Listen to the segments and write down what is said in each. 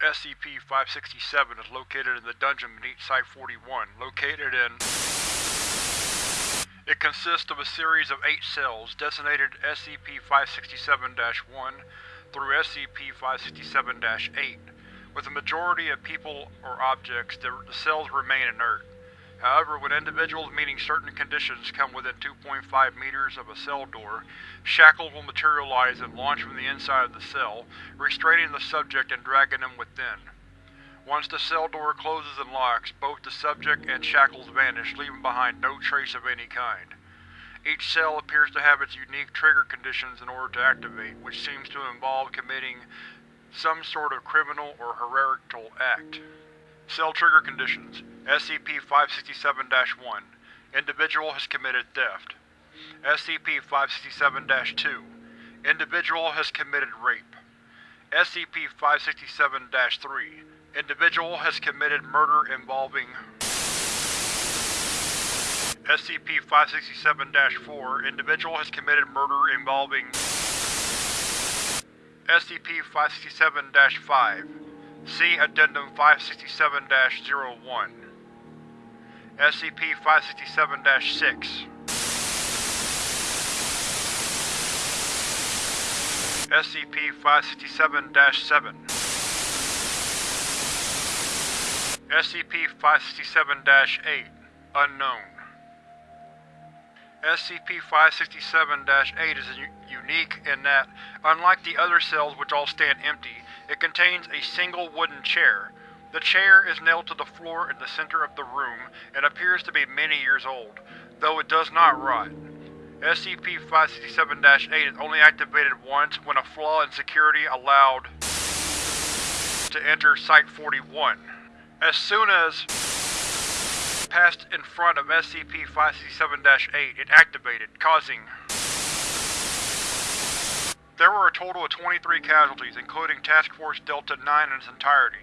SCP-567 is located in the dungeon beneath Site-41, located in It consists of a series of eight cells designated SCP-567-1 through SCP-567-8. With the majority of people or objects, the cells remain inert. However, when individuals meeting certain conditions come within 2.5 meters of a cell door, shackles will materialize and launch from the inside of the cell, restraining the subject and dragging them within. Once the cell door closes and locks, both the subject and shackles vanish, leaving behind no trace of any kind. Each cell appears to have its unique trigger conditions in order to activate, which seems to involve committing some sort of criminal or heretical act. Cell Trigger Conditions. SCP-567-1 Individual has committed theft. SCP-567-2 Individual has committed rape. SCP-567-3 Individual has committed murder involving SCP-567-4 Individual has committed murder involving SCP-567-5 See Addendum 567-01 SCP-567-6 SCP-567-7 SCP-567-8 Unknown SCP-567-8 is unique in that, unlike the other cells which all stand empty, it contains a single wooden chair. The chair is nailed to the floor in the center of the room and appears to be many years old, though it does not rot. SCP-567-8 is only activated once when a flaw in security allowed to enter Site-41. As soon as passed in front of SCP-567-8, it activated, causing there were a total of 23 casualties, including Task Force Delta-9 in its entirety.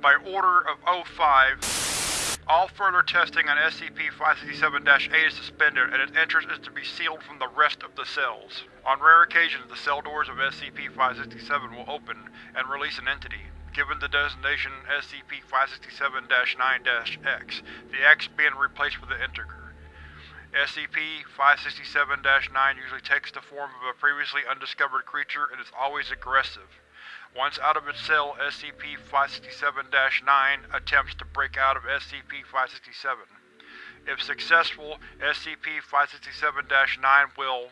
By order of O5, all further testing on SCP-567-8 is suspended and its entrance is to be sealed from the rest of the cells. On rare occasions, the cell doors of SCP-567 will open and release an entity, given the designation SCP-567-9-X, the X being replaced with the integer. SCP-567-9 usually takes the form of a previously undiscovered creature and is always aggressive. Once out of its cell, SCP-567-9 attempts to break out of SCP-567. If successful, SCP-567-9 will…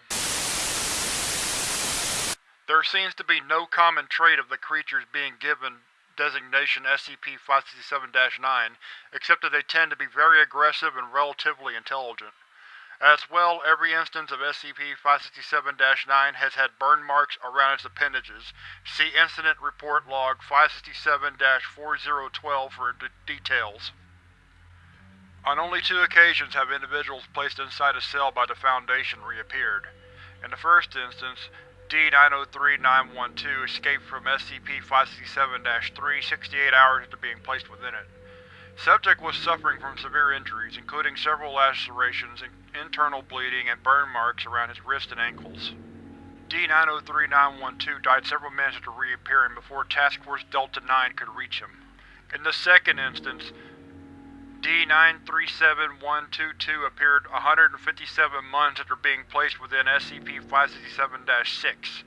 There seems to be no common trait of the creatures being given designation SCP-567-9, except that they tend to be very aggressive and relatively intelligent. As well, every instance of SCP-567-9 has had burn marks around its appendages. See Incident Report Log 567-4012 for details. On only two occasions have individuals placed inside a cell by the Foundation reappeared. In the first instance, D-903-912 escaped from SCP-567-3 68 hours after being placed within it. Subject was suffering from severe injuries, including several lacerations, internal bleeding, and burn marks around his wrists and ankles. D-903-912 died several minutes after reappearing before Task Force Delta-9 could reach him. In the second instance, D-937122 appeared 157 months after being placed within SCP-567-6.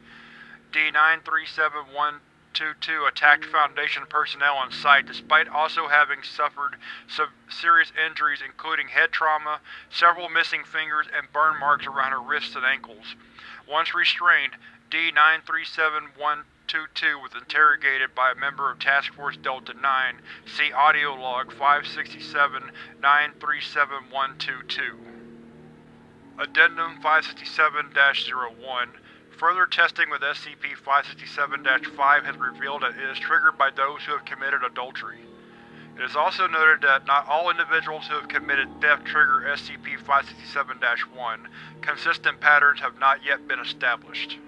D-937122 attacked Foundation personnel on site despite also having suffered serious injuries including head trauma, several missing fingers, and burn marks around her wrists and ankles. Once restrained, D-937122 was interrogated by a member of Task Force Delta-9. See audio log 567-937122. Addendum 567-01 Further testing with SCP-567-5 has revealed that it is triggered by those who have committed adultery. It is also noted that not all individuals who have committed theft trigger SCP-567-1. Consistent patterns have not yet been established.